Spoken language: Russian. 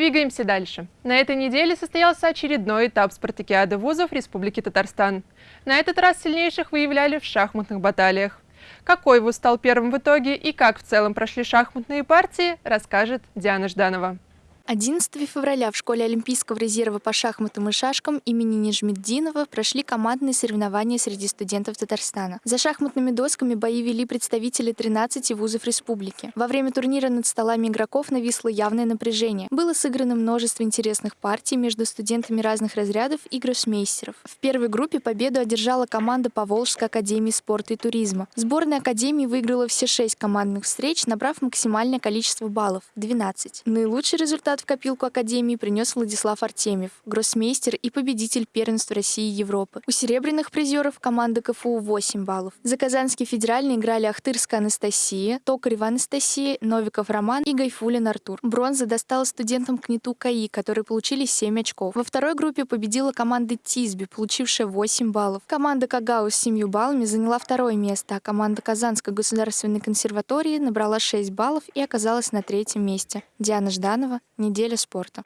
Двигаемся дальше. На этой неделе состоялся очередной этап спартакиады вузов Республики Татарстан. На этот раз сильнейших выявляли в шахматных баталиях. Какой вуз стал первым в итоге и как в целом прошли шахматные партии, расскажет Диана Жданова. 11 февраля в школе Олимпийского резерва по шахматам и шашкам имени Нижмеддинова прошли командные соревнования среди студентов Татарстана. За шахматными досками бои вели представители 13 вузов республики. Во время турнира над столами игроков нависло явное напряжение. Было сыграно множество интересных партий между студентами разных разрядов и гроссмейстеров. В первой группе победу одержала команда Поволжской академии спорта и туризма. Сборная академии выиграла все шесть командных встреч, набрав максимальное количество баллов – 12. Наилучший результат в копилку Академии принес Владислав Артемьев, гроссмейстер и победитель первенства России и Европы. У серебряных призеров команда КФУ 8 баллов. За Казанский федеральный играли Ахтырская Анастасия, Токарева Анастасия, Новиков Роман и Гайфулин Артур. Бронза достала студентам КНИТУ КАИ, которые получили 7 очков. Во второй группе победила команда Тизби, получившая 8 баллов. Команда Кагау с 7 баллами заняла второе место, а команда Казанской государственной консерватории набрала 6 баллов и оказалась на третьем месте. Диана Жданова, Неделя спорта.